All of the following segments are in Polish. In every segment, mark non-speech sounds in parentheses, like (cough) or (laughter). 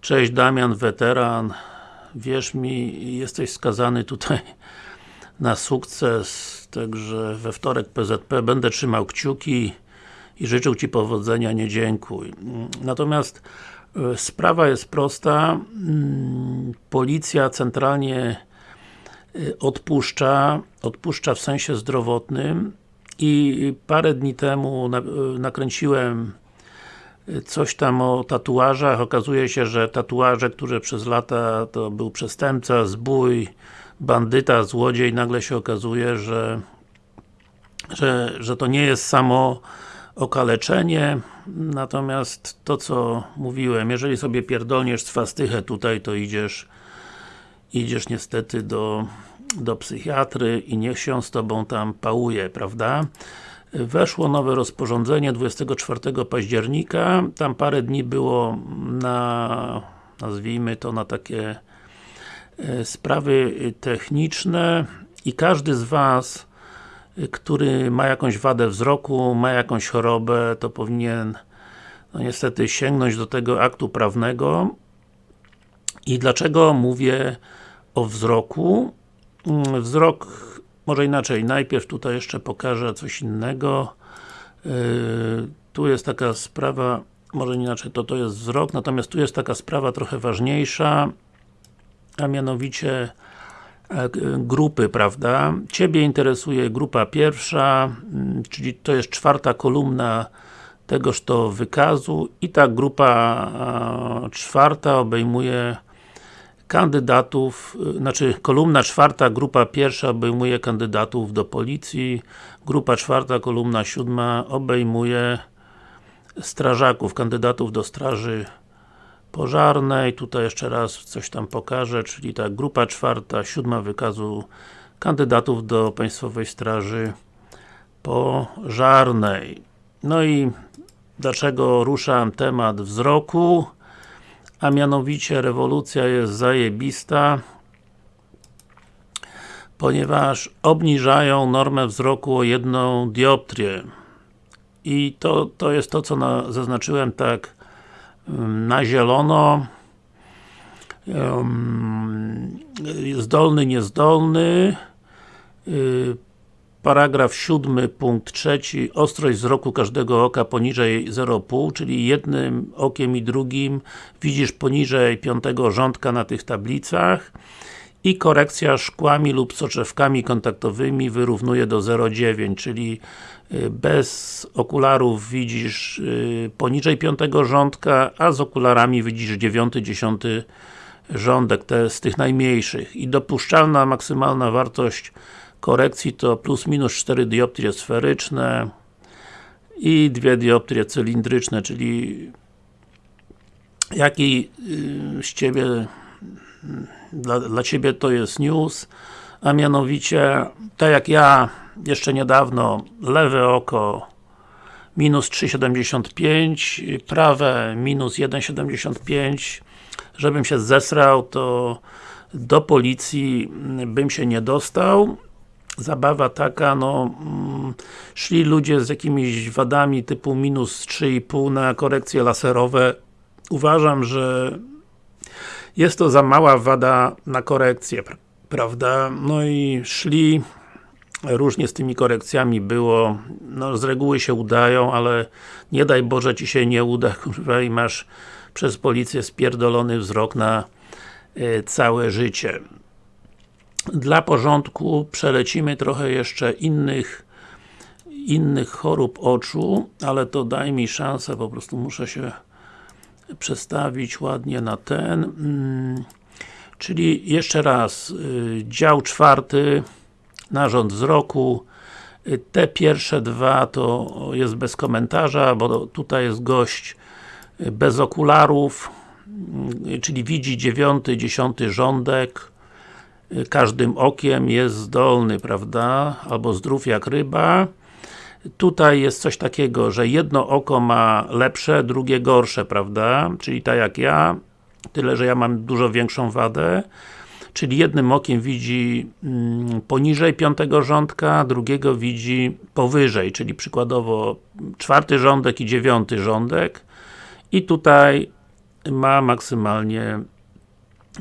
Cześć Damian, weteran. Wierz mi, jesteś skazany tutaj (laughs) na sukces, także we wtorek PZP będę trzymał kciuki i życzył Ci powodzenia, nie dziękuj. Natomiast e, sprawa jest prosta. Mm, Policja centralnie e, odpuszcza, odpuszcza w sensie zdrowotnym i parę dni temu e, nakręciłem coś tam o tatuażach, okazuje się, że tatuaże, które przez lata to był przestępca, zbój, bandyta, złodziej, nagle się okazuje, że że, że to nie jest samo okaleczenie, natomiast to co mówiłem, jeżeli sobie pierdolniesz swastychę tutaj, to idziesz idziesz niestety do, do psychiatry i niech się z Tobą tam pałuje, prawda? Weszło nowe rozporządzenie 24 października, tam parę dni było na, nazwijmy to na takie e, sprawy techniczne i każdy z Was, y, który ma jakąś wadę wzroku, ma jakąś chorobę, to powinien no niestety sięgnąć do tego aktu prawnego i dlaczego mówię o wzroku? Mm, Wzrok, może inaczej, najpierw tutaj jeszcze pokażę coś innego. Yy, tu jest taka sprawa, może inaczej, to to jest wzrok, natomiast tu jest taka sprawa trochę ważniejsza, a mianowicie e, grupy, prawda? Ciebie interesuje grupa pierwsza, mm, czyli to jest czwarta kolumna tegoż to wykazu i ta grupa czwarta obejmuje kandydatów, y, znaczy kolumna czwarta, grupa pierwsza obejmuje kandydatów do policji, grupa czwarta, kolumna siódma obejmuje strażaków, kandydatów do straży pożarnej, tutaj jeszcze raz coś tam pokażę, czyli ta grupa czwarta, siódma wykazu kandydatów do Państwowej Straży Pożarnej. No i dlaczego ruszam temat wzroku? A mianowicie rewolucja jest zajebista ponieważ obniżają normę wzroku o jedną dioptrię. I to, to jest to, co na, zaznaczyłem tak ym, na zielono. Zdolny, niezdolny. Paragraf 7, punkt 3. Ostrość wzroku każdego oka poniżej 0,5, czyli jednym okiem i drugim widzisz poniżej piątego rządka na tych tablicach i korekcja szkłami lub soczewkami kontaktowymi wyrównuje do 0,9, czyli y, bez okularów widzisz y, poniżej piątego rządka, a z okularami widzisz 9, 10 rządek, te z tych najmniejszych. I dopuszczalna maksymalna wartość korekcji to plus minus 4 dioptrie sferyczne i 2 dioptrie cylindryczne, czyli jaki y, z Ciebie dla, dla Ciebie to jest news, a mianowicie, tak jak ja jeszcze niedawno, lewe oko minus 3,75, prawe minus 1,75 żebym się zesrał, to do policji bym się nie dostał zabawa taka, no mm, szli ludzie z jakimiś wadami typu minus 3,5 na korekcje laserowe uważam, że jest to za mała wada na korekcję, pra- prawda? No i szli, różnie z tymi korekcjami było, no z reguły się udają, ale nie daj Boże Ci się nie uda, (laughs) kurwa, i masz przez policję spierdolony wzrok na y, całe życie. Dla porządku przelecimy trochę jeszcze innych innych chorób oczu, ale to daj mi szansę, po prostu muszę się przestawić ładnie na ten. Mm, Czyli jeszcze raz, y, dział czwarty, narząd wzroku. Y, Te pierwsze dwa to jest bez komentarza, bo tutaj jest gość y, bez okularów, czyli widzi dziewiąty, dziesiąty rządek każdym okiem jest zdolny, prawda? Albo zdrów jak ryba. Tutaj jest coś takiego, że jedno oko ma lepsze, drugie gorsze, prawda? Czyli tak jak ja, tyle, że ja mam dużo większą wadę. Czyli jednym okiem widzi mm, poniżej piątego rządka, drugiego widzi powyżej, czyli przykładowo czwarty rządek i dziewiąty rządek. I tutaj ma maksymalnie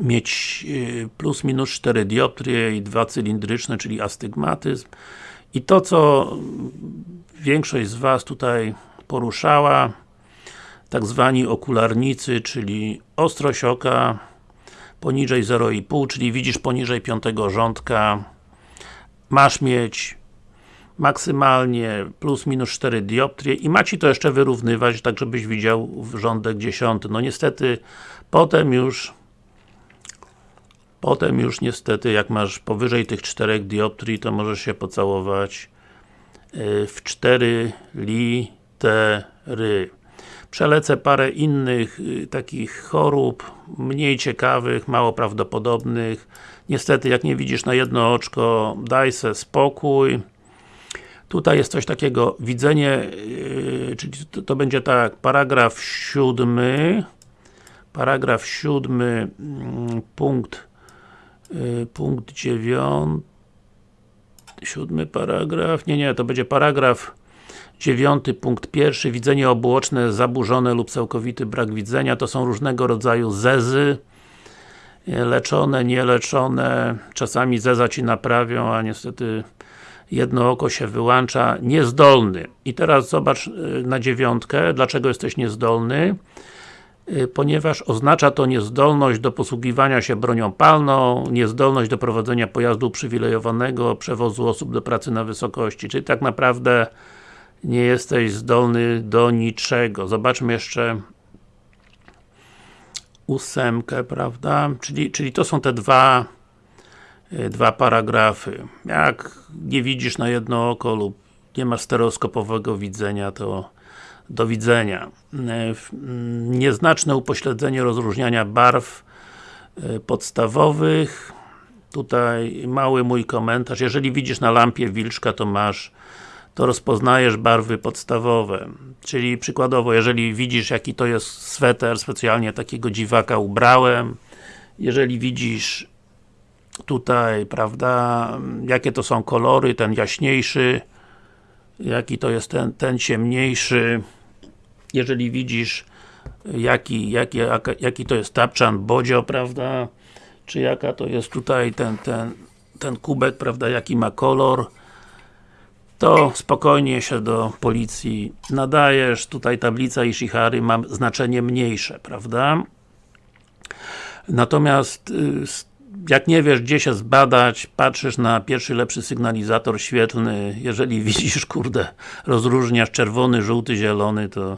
mieć y, plus minus 4 dioptrie i dwa cylindryczne, czyli astygmatyzm. I to, co większość z Was tutaj poruszała, tak zwani okularnicy, czyli ostrość oka poniżej 0,5, czyli widzisz poniżej piątego rządka, masz mieć maksymalnie plus minus 4 dioptrie i ma Ci to jeszcze wyrównywać, tak żebyś widział rządek 10. No niestety, potem już potem już niestety, jak masz powyżej tych 4 dioptrii, to możesz się pocałować y, w 4 litery. Przelecę parę innych y, takich chorób, mniej ciekawych, mało prawdopodobnych. Niestety, jak nie widzisz na jedno oczko, daj se spokój. Tutaj jest coś takiego, widzenie, yy, czyli to, będzie tak, paragraf siódmy, paragraf siódmy, yy, punkt, punkt dziewiąty, siódmy paragraf, nie, nie, to będzie paragraf dziewiąty, punkt pierwszy, widzenie obuoczne zaburzone lub całkowity brak widzenia, to są różnego rodzaju zezy, leczone, nieleczone, czasami zeza Ci naprawią, a niestety jedno oko się wyłącza, niezdolny. I teraz zobacz y, na dziewiątkę, dlaczego jesteś niezdolny? y, ponieważ oznacza to niezdolność do posługiwania się bronią palną, niezdolność do prowadzenia pojazdu uprzywilejowanego, przewozu osób do pracy na wysokości, czyli tak naprawdę nie jesteś zdolny do niczego. Zobaczmy jeszcze ósemkę, prawda? Czyli, czyli to są te dwa Y, dwa paragrafy. Jak nie widzisz na jedno oko lub nie masz stereoskopowego widzenia, to do widzenia. Y, mm, nieznaczne upośledzenie rozróżniania barw y, podstawowych. Tutaj mały mój komentarz. Jeżeli widzisz na lampie wilczka, to masz to rozpoznajesz barwy podstawowe. Czyli przykładowo, jeżeli widzisz jaki to jest sweter, specjalnie takiego dziwaka ubrałem, jeżeli widzisz tutaj, prawda, jakie to są kolory, ten jaśniejszy, jaki to jest ten, ten ciemniejszy, jeżeli widzisz jaki, jaki, jaki to jest tapczan bodzio, prawda, czy jaka to jest tutaj ten, ten, ten kubek, prawda, jaki ma kolor, to spokojnie się do policji nadajesz, tutaj tablica Ishihary ma znaczenie mniejsze, prawda? Natomiast y, jak nie wiesz gdzie się zbadać, patrzysz na pierwszy lepszy sygnalizator świetlny, jeżeli (laughs) widzisz, kurde, rozróżniasz czerwony, żółty, zielony, to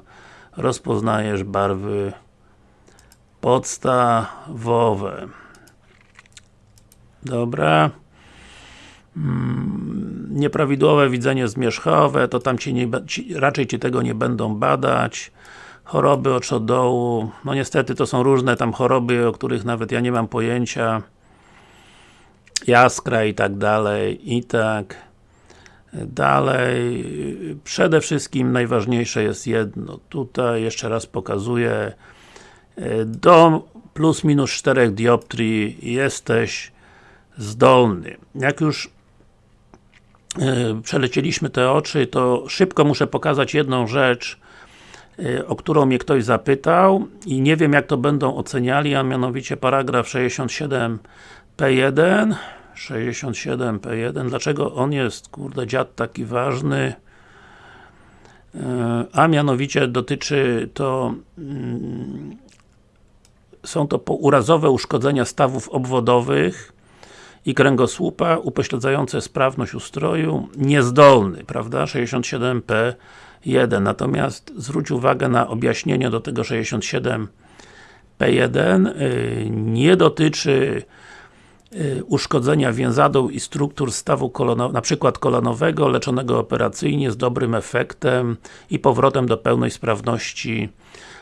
rozpoznajesz barwy podstawowe. Dobra. Mm, nieprawidłowe widzenie zmierzchowe, to tam ci, nie, ci raczej Ci tego nie będą badać. Choroby oczodołu, no niestety to są różne tam choroby, o których nawet ja nie mam pojęcia jaskra i tak dalej, i tak dalej. Przede wszystkim najważniejsze jest jedno, tutaj jeszcze raz pokazuję, do plus minus 4 dioptrii jesteś zdolny. Jak już e, przelecieliśmy te oczy, to szybko muszę pokazać jedną rzecz, e, o którą mnie ktoś zapytał i nie wiem jak to będą oceniali, a mianowicie paragraf 67 P1 67P1. Dlaczego on jest, kurde, dziad taki ważny? E, a mianowicie dotyczy to mm, są to urazowe uszkodzenia stawów obwodowych i kręgosłupa upośledzające sprawność ustroju, niezdolny, prawda? 67P1. Natomiast zwróć uwagę na objaśnienie do tego 67P1 y, nie dotyczy uszkodzenia więzadeł i struktur stawu kolonowego, na przykład kolonowego, leczonego operacyjnie z dobrym efektem i powrotem do pełnej sprawności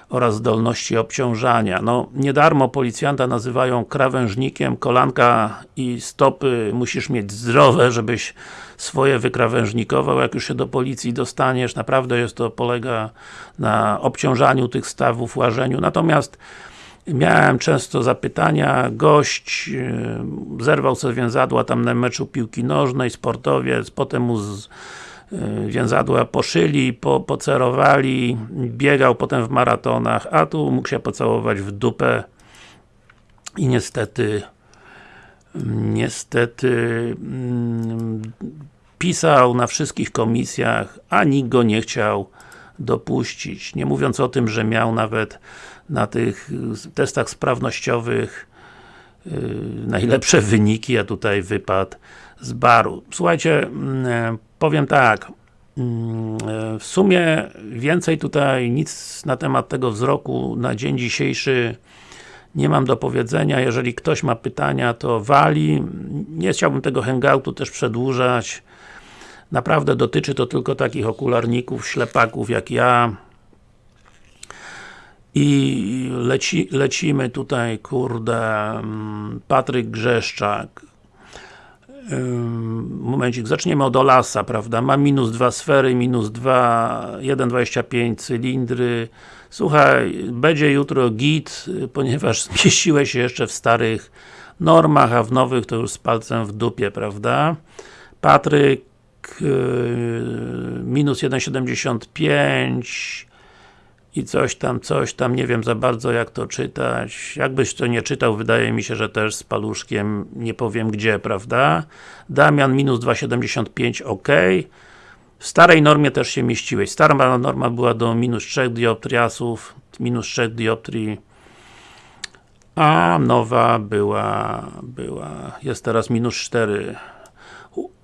oraz zdolności obciążania. No, nie darmo policjanta nazywają krawężnikiem, kolanka i stopy. Musisz mieć zdrowe, żebyś swoje wykrawężnikował, jak już się do policji dostaniesz, naprawdę jest to, polega na obciążaniu tych stawów, łażeniu, natomiast Miałem często zapytania, gość yy, zerwał sobie więzadła tam na meczu piłki nożnej, sportowiec, potem mu z, y, więzadła poszyli, po, pocerowali, biegał potem w maratonach, a tu mógł się pocałować w dupę i niestety niestety mm, pisał na wszystkich komisjach, a nikt go nie chciał dopuścić. Nie mówiąc o tym, że miał nawet na tych testach sprawnościowych yy, najlepsze wyniki, a tutaj wypadł z baru. Słuchajcie, mm, powiem tak, mm, w sumie więcej tutaj nic na temat tego wzroku na dzień dzisiejszy nie mam do powiedzenia, jeżeli ktoś ma pytania, to wali. Nie chciałbym tego hangoutu też przedłużać. Naprawdę dotyczy to tylko takich okularników, ślepaków jak ja. I leci, lecimy tutaj, kurde, mm, Patryk Grzeszczak. Momencik, zaczniemy od Olasa, prawda? Ma minus 2 sfery, minus 2, 1,25 cylindry. Słuchaj, będzie jutro git, ponieważ (laughs) zmieściłeś się jeszcze w starych normach, a w nowych to już z palcem w dupie, prawda? Patryk yy, minus 1,75 i coś tam, coś tam, nie wiem za bardzo jak to czytać. Jakbyś to nie czytał, wydaje mi się, że też z paluszkiem, nie powiem gdzie, prawda? Damian minus 2,75, ok. W starej normie też się mieściłeś. Stara norma była do minus 3 dioptriasów, minus 3 dioptrii. A nowa była, była, jest teraz minus 4.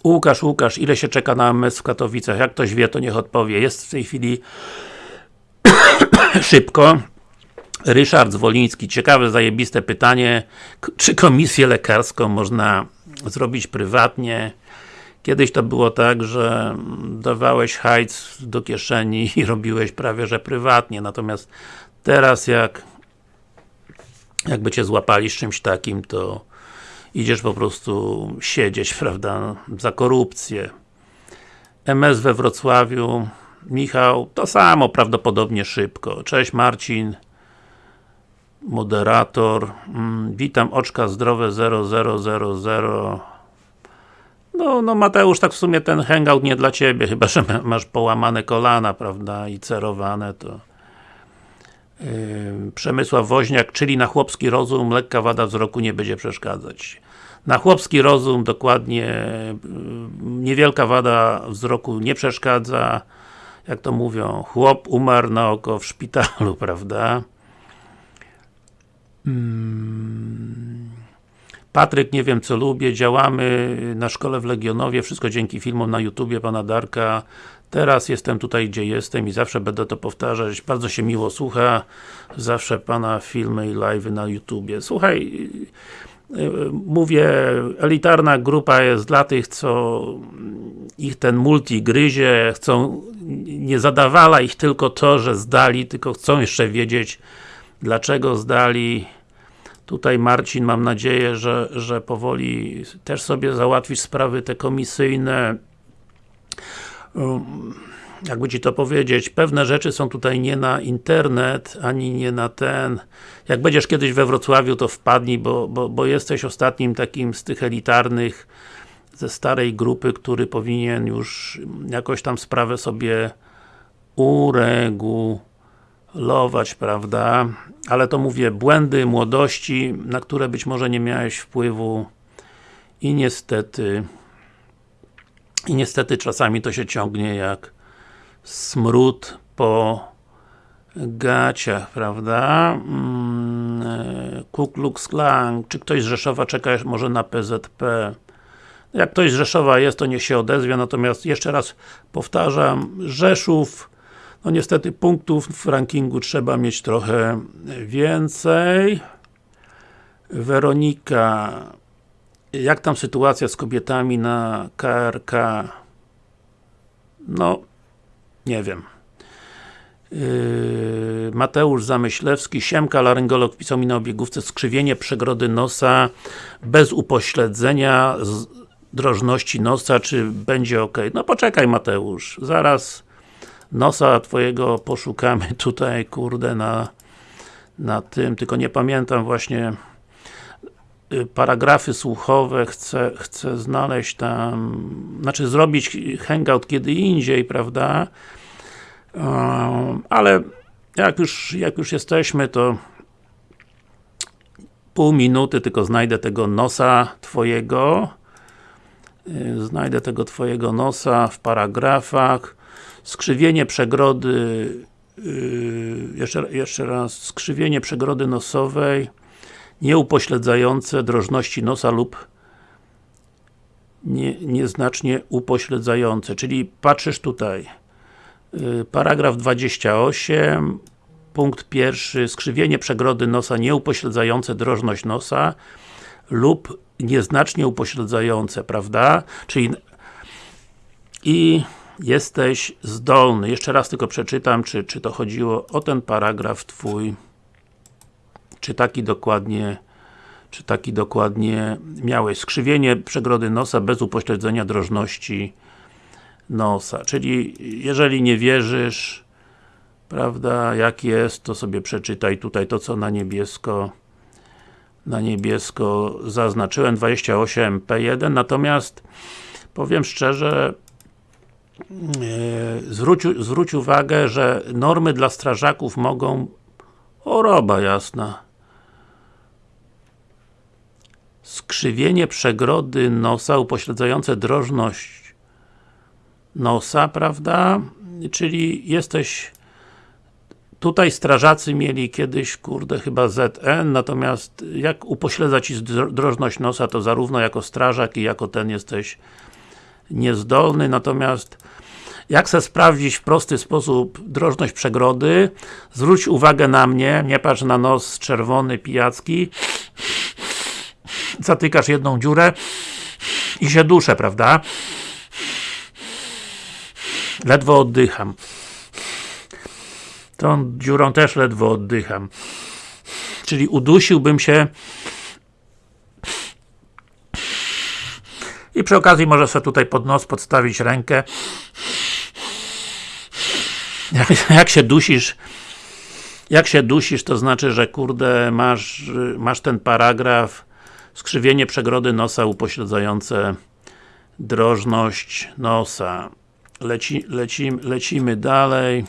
Łukasz, Łukasz, ile się czeka na MS w Katowicach? Jak ktoś wie, to niech odpowie. Jest w tej chwili (coughs) szybko. Ryszard Zwoliński, ciekawe, zajebiste pytanie. Czy komisję lekarską można zrobić prywatnie? Kiedyś to było tak, że dawałeś hajc do kieszeni i (laughs) robiłeś prawie, że prywatnie, natomiast teraz jak jakby cię złapali z czymś takim, to idziesz po prostu siedzieć, (laughs) prawda, za korupcję. MS we Wrocławiu, Michał, to samo, prawdopodobnie szybko. Cześć Marcin, moderator. Mm, witam, oczka zdrowe 0000. No, no Mateusz, tak w sumie ten hangout nie dla Ciebie, (laughs) chyba, że masz połamane kolana, prawda, i cerowane, to yy, Przemysław Woźniak, czyli na chłopski rozum lekka wada wzroku nie będzie przeszkadzać. Na chłopski rozum dokładnie yy, niewielka wada wzroku nie przeszkadza, jak to mówią, chłop umarł na oko w szpitalu, (laughs) prawda? Hmm. Patryk, nie wiem co lubię, działamy na szkole w Legionowie, wszystko dzięki filmom na YouTubie pana Darka. Teraz jestem tutaj, gdzie jestem i zawsze będę to powtarzać. Bardzo się miło słucha. Zawsze pana filmy i live'y na YouTubie. Słuchaj, mówię, elitarna grupa jest dla tych, co ich ten multi gryzie, chcą, nie zadawala ich tylko to, że zdali, tylko chcą jeszcze wiedzieć, dlaczego zdali. Tutaj Marcin, mam nadzieję, że, że powoli też sobie załatwisz sprawy te komisyjne. Jakby Ci to powiedzieć, pewne rzeczy są tutaj nie na internet, ani nie na ten. Jak będziesz kiedyś we Wrocławiu, to wpadnij, bo, bo, bo jesteś ostatnim takim z tych elitarnych ze starej grupy, który powinien już jakoś tam sprawę sobie uregulować, prawda? Ale to mówię, błędy młodości, na które być może nie miałeś wpływu i niestety i niestety czasami to się ciągnie jak smród po gaciach, prawda? Mm, e, Ku Klux Klan, czy ktoś z Rzeszowa czeka może na PZP? Jak ktoś z Rzeszowa jest, to niech się odezwie, natomiast jeszcze raz powtarzam, Rzeszów, no niestety punktów w rankingu trzeba mieć trochę więcej. Weronika, jak tam sytuacja z kobietami na KRK? No, nie wiem. Yy, Mateusz Zamyślewski, Siemka, laryngolog pisał mi na obiegówce skrzywienie przegrody nosa bez upośledzenia drożności nosa, czy będzie ok. No poczekaj Mateusz, zaraz nosa twojego poszukamy tutaj, kurde, na, na tym, tylko nie pamiętam właśnie paragrafy słuchowe chcę, chcę znaleźć tam, znaczy zrobić hangout kiedy indziej, prawda? ale jak już, jak już jesteśmy, to pół minuty tylko znajdę tego nosa twojego. Y, znajdę tego twojego nosa w paragrafach. Skrzywienie przegrody yy, jeszcze, jeszcze raz, skrzywienie przegrody nosowej nieupośledzające drożności nosa lub nie, nieznacznie upośledzające, czyli patrzysz tutaj yy, paragraf 28 punkt pierwszy, skrzywienie przegrody nosa nieupośledzające drożność nosa lub nieznacznie upośledzające, prawda? Czyli i jesteś zdolny. Jeszcze raz tylko przeczytam, czy, czy to chodziło o ten paragraf Twój, czy taki dokładnie czy taki dokładnie miałeś. Skrzywienie przegrody nosa bez upośledzenia drożności nosa. Czyli, jeżeli nie wierzysz, prawda, jak jest, to sobie przeczytaj tutaj to, co na niebiesko na niebiesko zaznaczyłem, 28P1, natomiast powiem szczerze, E, zwróć, zwróć uwagę, że normy dla strażaków mogą choroba jasna skrzywienie przegrody nosa upośledzające drożność nosa, prawda? Czyli jesteś Tutaj strażacy mieli kiedyś, kurde, chyba ZN, natomiast jak upośledza Ci drożność nosa, to zarówno jako strażak i jako ten jesteś niezdolny, natomiast jak chcę sprawdzić w prosty sposób drożność przegrody, zwróć uwagę na mnie, nie patrz na nos czerwony, pijacki, zatykasz jedną dziurę i się duszę, prawda? Ledwo oddycham. Tą dziurą też ledwo oddycham. Czyli udusiłbym się I przy okazji może sobie tutaj pod nos podstawić rękę. Jak, jak się dusisz, jak się dusisz, to znaczy, że kurde, masz, masz ten paragraf skrzywienie przegrody nosa upośledzające drożność nosa. Leci, lecim, lecimy dalej.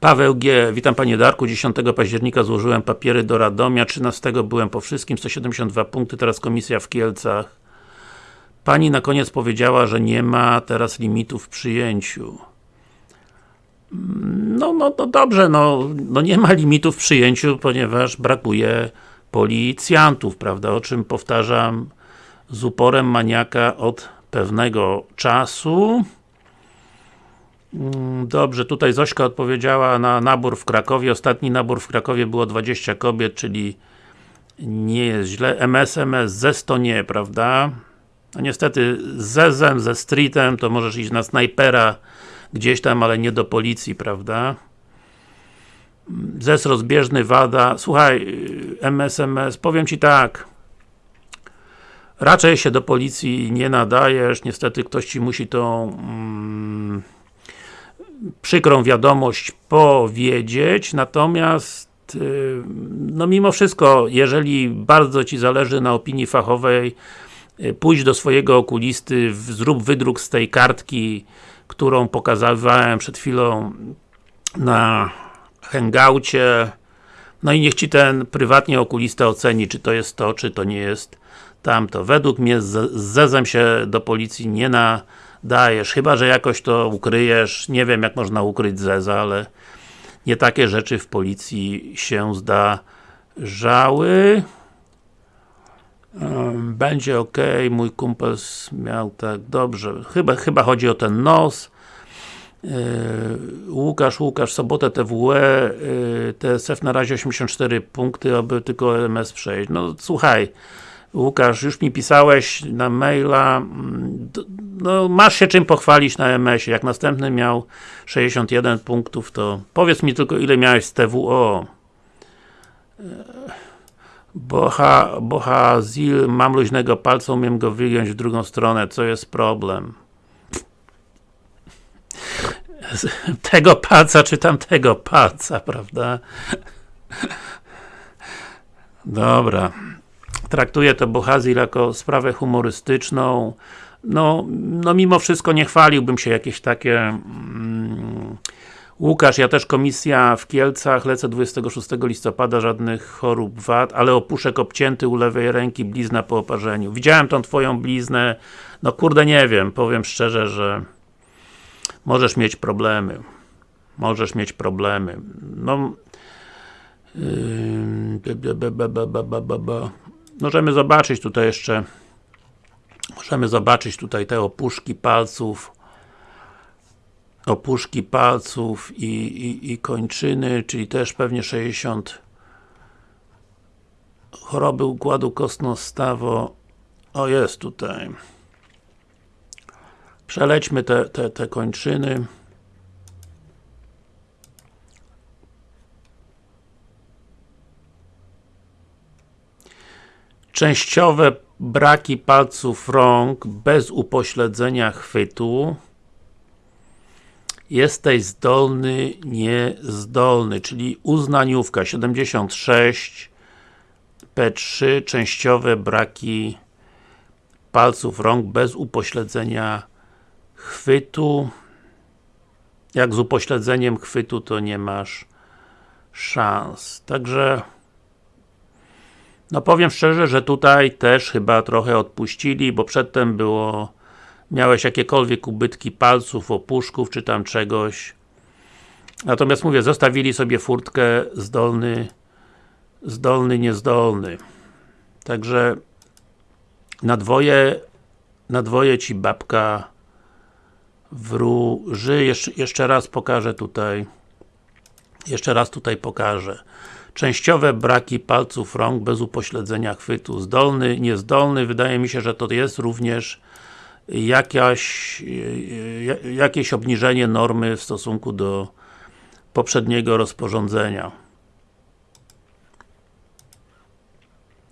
Paweł G. Witam Panie Darku, 10 października złożyłem papiery do Radomia, 13 byłem po wszystkim, 172 punkty, teraz komisja w Kielcach. Pani na koniec powiedziała, że nie ma teraz limitów w przyjęciu. No, no, no dobrze, no, no nie ma limitów w przyjęciu, ponieważ brakuje policjantów, prawda, o czym powtarzam z uporem maniaka od pewnego czasu. Mm, dobrze, tutaj Zośka odpowiedziała na nabór w Krakowie. Ostatni nabór w Krakowie było 20 kobiet, czyli nie jest źle. MSMS, ZES to nie, prawda? No niestety z Zezem, ze Streetem to możesz iść na snajpera gdzieś tam, ale nie do policji, prawda? ZES rozbieżny, WADA. Słuchaj, MSMS, powiem Ci tak. Raczej się do policji nie nadajesz, niestety ktoś Ci musi tą mm, przykrą wiadomość powiedzieć, natomiast y, no mimo wszystko, jeżeli bardzo Ci zależy na opinii fachowej, y, pójdź do swojego okulisty, zrób wydruk z tej kartki, którą pokazywałem przed chwilą na hangoucie, no i niech Ci ten prywatnie okulista oceni, czy to jest to, czy to nie jest tamto. Według mnie z Zezem się do policji nie na dajesz, chyba, że jakoś to ukryjesz, nie wiem jak można ukryć Zeza, ale nie takie rzeczy w policji się zdarzały. Będzie ok, mój kumpel miał tak, dobrze, chyba, chyba chodzi o ten nos. Yy, Łukasz, Łukasz, sobotę TWE, TSF na razie 84 punkty, aby tylko MS przejść. No słuchaj, Łukasz, już mi pisałeś na maila, mm, no masz się czym pochwalić na MS-ie, jak następny miał 61 punktów, to powiedz mi tylko ile miałeś z TWO. Boha, Boha Zil, mam luźnego palca, umiem go wygiąć w drugą stronę, co jest problem? (laughs) Tego palca, czy tamtego palca, prawda? Dobra. Traktuję to Bohazil jako sprawę humorystyczną. No, no mimo wszystko nie chwaliłbym się jakieś takie mm, Łukasz, ja też komisja w Kielcach, lecę 26 listopada, żadnych chorób wad, ale opuszek obcięty u lewej ręki, blizna po oparzeniu. Widziałem tą twoją bliznę, no kurde nie wiem, powiem szczerze, że możesz mieć problemy. Możesz mieć problemy. No możemy zobaczyć tutaj jeszcze możemy zobaczyć tutaj te opuszki palców opuszki palców i, i, i kończyny, czyli też pewnie 60 choroby układu kostno-stawo o jest tutaj przelećmy te, te, te kończyny. Częściowe braki palców rąk bez upośledzenia chwytu. Jesteś zdolny, niezdolny, czyli uznaniówka. 76 P3 częściowe braki palców rąk bez upośledzenia chwytu jak z upośledzeniem chwytu to nie masz szans. Także no powiem szczerze, że tutaj też chyba trochę odpuścili, bo przedtem było miałeś jakiekolwiek ubytki palców, opuszków, czy tam czegoś. Natomiast mówię, zostawili sobie furtkę zdolny, zdolny, niezdolny. Także na dwoje, na dwoje ci babka wróży. Jeszcze, jeszcze raz pokażę tutaj jeszcze raz tutaj pokażę. Częściowe braki palców rąk bez upośledzenia chwytu. Zdolny, niezdolny. Wydaje mi się, że to jest również jakaś, jakieś obniżenie normy w stosunku do poprzedniego rozporządzenia.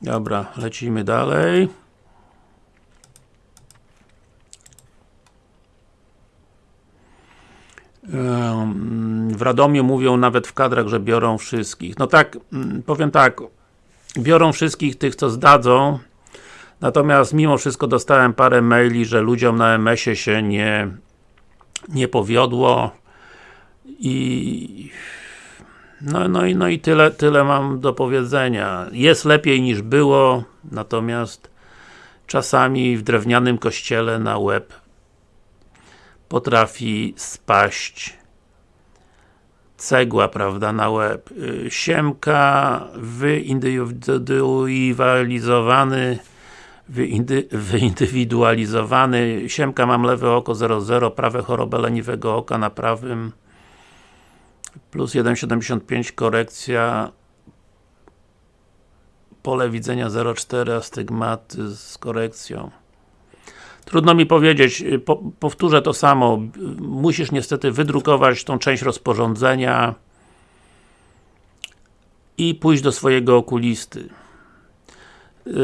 Dobra, lecimy dalej. W Radomiu mówią nawet w kadrach, że biorą wszystkich. No tak, mm, powiem tak, biorą wszystkich tych, co zdadzą, Natomiast mimo wszystko dostałem parę maili, że ludziom na MS-ie się nie, nie powiodło i no, no, i, no i tyle, tyle mam do powiedzenia. Jest lepiej niż było, natomiast czasami w drewnianym kościele na łeb potrafi spaść cegła, prawda, na łeb. Y, siemka wyindywidualizowany wyindywidualizowany. Siemka mam lewe oko 0,0, prawe chorobę leniwego oka na prawym plus 1,75 korekcja pole widzenia 0,4 astygmaty z korekcją. Trudno mi powiedzieć, po, powtórzę to samo. Musisz niestety wydrukować tą część rozporządzenia i pójść do swojego okulisty. Yy,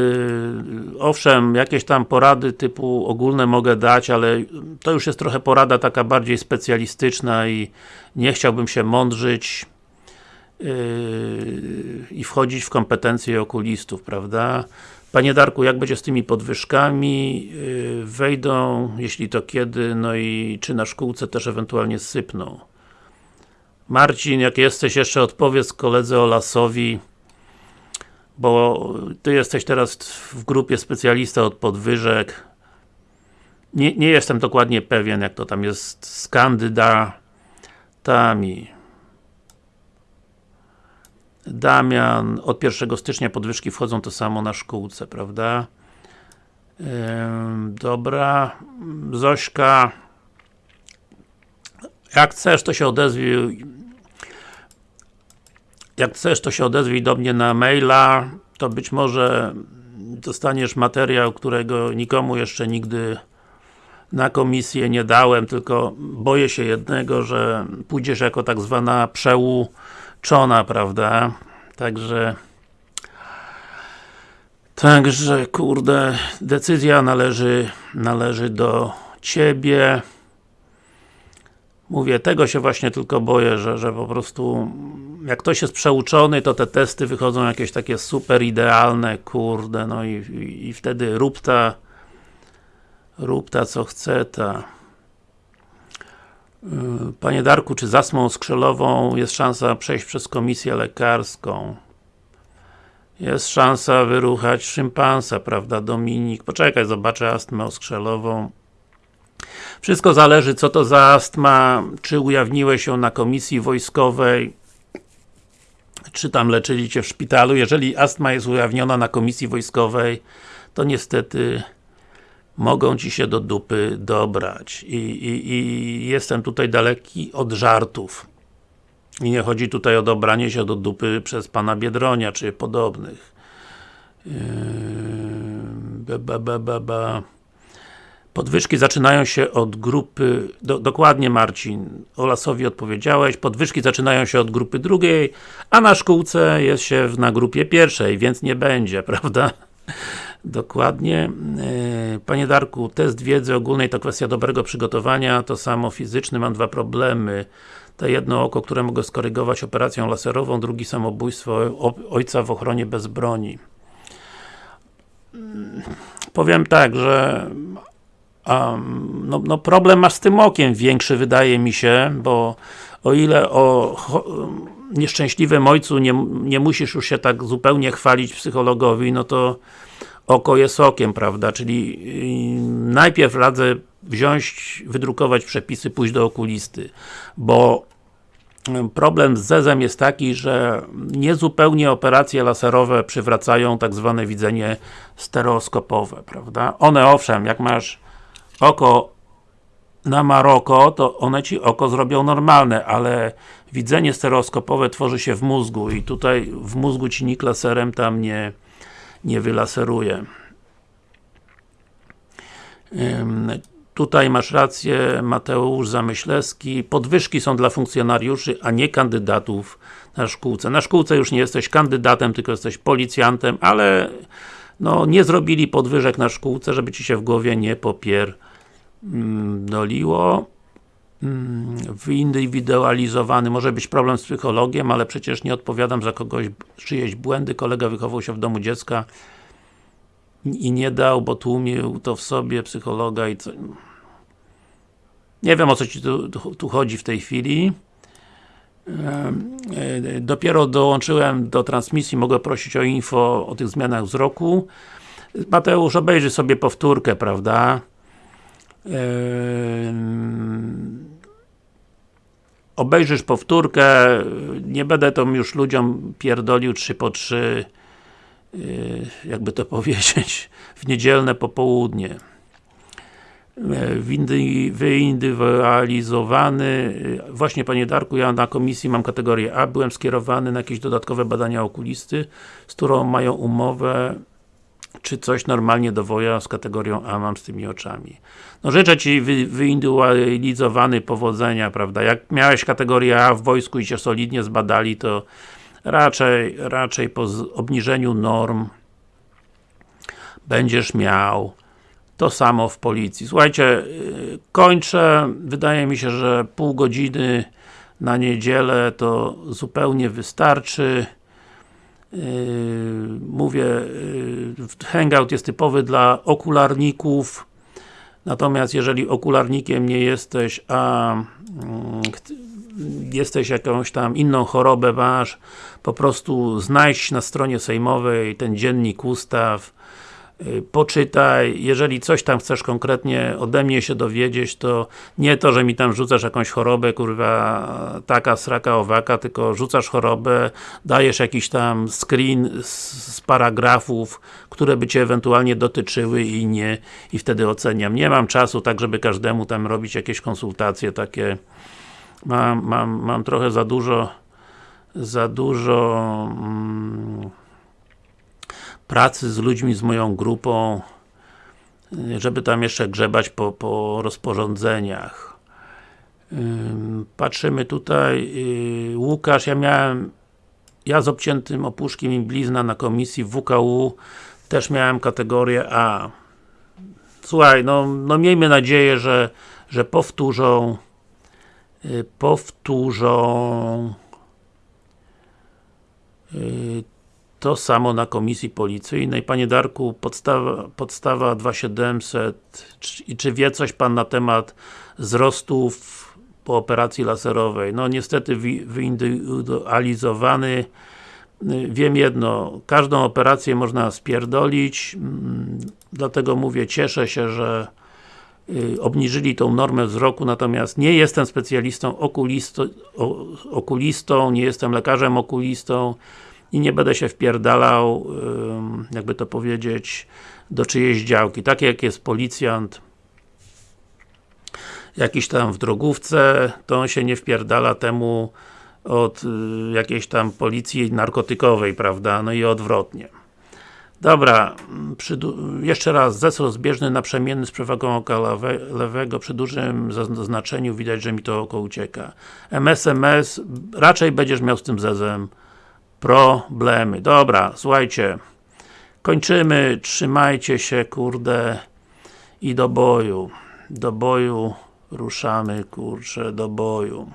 owszem, jakieś tam porady typu ogólne mogę dać, ale to już jest trochę porada taka bardziej specjalistyczna i nie chciałbym się mądrzyć yy, i wchodzić w kompetencje okulistów, prawda? Panie Darku, jak będzie z tymi podwyżkami? Yy, wejdą, jeśli to kiedy, no i czy na szkółce też ewentualnie sypną? Marcin, jak jesteś, jeszcze odpowiedz koledze Olasowi, bo Ty jesteś teraz w grupie specjalista od podwyżek nie, nie jestem dokładnie pewien jak to tam jest z kandydatami Damian, od 1 stycznia podwyżki wchodzą to samo na szkółce, prawda? Dobra, Zośka jak chcesz to się odezwij. Jak chcesz, to się odezwij do mnie na maila, to być może dostaniesz materiał, którego nikomu jeszcze nigdy na komisję nie dałem, tylko boję się jednego, że pójdziesz jako tak zwana przeuczona, prawda? Także Także, kurde, decyzja należy, należy do Ciebie. Mówię, tego się właśnie tylko boję, że, że po prostu jak ktoś jest przeuczony, to te testy wychodzą jakieś takie super idealne, kurde, no i, i, i wtedy rób ta rób ta co chce ta Panie Darku, czy z astmą skrzelową jest szansa przejść przez komisję lekarską? Jest szansa wyruchać szympansa, prawda Dominik? Poczekaj, zobaczę astmę oskrzelową. Wszystko zależy co to za astma, czy ujawniłeś się na komisji wojskowej, czy tam leczyli Cię w szpitalu. Jeżeli astma jest ujawniona na komisji wojskowej, to niestety mogą Ci się do dupy dobrać. I, i, i jestem tutaj daleki od żartów. I nie chodzi tutaj o dobranie się do dupy przez pana Biedronia, czy podobnych. Yy, ba, ba, ba, ba. Podwyżki zaczynają się od grupy, do, dokładnie Marcin, Olasowi odpowiedziałeś, podwyżki zaczynają się od grupy drugiej, a na szkółce jest się na grupie pierwszej, więc nie będzie, (laughs) prawda? Dokładnie. E, panie Darku, test wiedzy ogólnej to kwestia dobrego przygotowania, to samo fizyczny, mam dwa problemy. To jedno oko, które mogę skorygować operacją laserową, drugi samobójstwo ojca w ochronie bez broni. Mm, powiem tak, że um, no, no, problem masz z tym okiem większy wydaje mi się, bo o ile o nieszczęśliwym ojcu nie, nie musisz już się tak zupełnie chwalić psychologowi, no to oko jest okiem, prawda, czyli yy, najpierw radzę wziąć, wydrukować przepisy, pójść do okulisty, bo yy, problem z zezem jest taki, że niezupełnie operacje laserowe przywracają tak zwane widzenie stereoskopowe, prawda? One owszem, jak masz oko na Maroko, to one Ci oko zrobią normalne, ale widzenie stereoskopowe tworzy się w mózgu i tutaj w mózgu Ci nikt laserem tam nie, nie wylaseruje. Tutaj masz rację, Mateusz Zamyślewski. Podwyżki są dla funkcjonariuszy, a nie kandydatów na szkółce. Na szkółce już nie jesteś kandydatem, tylko jesteś policjantem, ale no, nie zrobili podwyżek na szkółce, żeby Ci się w głowie nie popierdoliło. Wyindywidualizowany, może być problem z psychologiem, ale przecież nie odpowiadam za kogoś czyjeś błędy, kolega wychował się w domu dziecka i nie dał, bo tłumił to w sobie psychologa i co... Nie wiem o co Ci tu, tu chodzi w tej chwili. E, dopiero dołączyłem do transmisji, mogę prosić o info o tych zmianach wzroku. Mateusz, obejrzy sobie powtórkę, prawda? Obejrzysz powtórkę, nie będę to już ludziom pierdolił 3 po 3 yy, jakby to (laughs) powiedzieć, w niedzielne popołudnie. Yy, wyindywidualizowany, właśnie Panie Darku, ja na komisji mam kategorię A, byłem skierowany na jakieś dodatkowe badania okulisty, z którą mają umowę czy coś normalnie do woja z kategorią A mam z tymi oczami. No życzę Ci wy, powodzenia, prawda? Jak miałeś kategorię A w wojsku i Cię solidnie zbadali, to raczej, raczej po obniżeniu norm będziesz miał to samo w policji. Słuchajcie, y, kończę. Wydaje mi się, że pół godziny na niedzielę to zupełnie wystarczy. Yy, mówię, yy, Hangout jest typowy dla okularników. Natomiast jeżeli okularnikiem nie jesteś, a mm, jesteś jakąś tam inną chorobę masz, po prostu znajdź na stronie sejmowej ten dziennik ustaw, poczytaj, jeżeli coś tam chcesz konkretnie ode mnie się dowiedzieć, to nie to, że mi tam rzucasz jakąś chorobę, kurwa, taka, sraka, owaka, tylko rzucasz chorobę, dajesz jakiś tam screen z, z paragrafów, które by Cię ewentualnie dotyczyły i nie, i wtedy oceniam. Nie mam czasu tak, żeby każdemu tam robić jakieś konsultacje takie, mam, mam, mam trochę za dużo za dużo mm, pracy z ludźmi, z moją grupą, żeby tam jeszcze grzebać po, po rozporządzeniach. Patrzymy tutaj, y, Łukasz, ja miałem ja z obciętym opuszkiem i blizna na komisji w WKU też miałem kategorię A. Słuchaj, no, no miejmy nadzieję, że, że powtórzą y, powtórzą Yy, To samo na komisji policyjnej. Panie Darku, podstawa, podstawa 2700 czy, czy wie coś Pan na temat wzrostów po operacji laserowej? No niestety wi- wyindywidualizowany Wiem jedno, każdą operację można spierdolić, mm, dlatego mówię, cieszę się, że y, obniżyli tą normę wzroku, natomiast nie jestem specjalistą okulisto, o, okulistą, nie jestem lekarzem okulistą i nie będę się wpierdalał, jakby to powiedzieć, do czyjejś działki. Tak jak jest policjant jakiś tam w drogówce, to on się nie wpierdala temu od y, jakiejś tam policji narkotykowej, prawda, no i odwrotnie. Dobra, mm, przy, jeszcze raz, zes rozbieżny naprzemienny z przewagą oka lewe, lewego, przy dużym zaznaczeniu widać, że mi to oko ucieka. MSMS, raczej będziesz miał z tym zezem problemy. Dobra, słuchajcie, kończymy, trzymajcie się, kurde, i do boju. Do boju ruszamy, kurczę, do boju.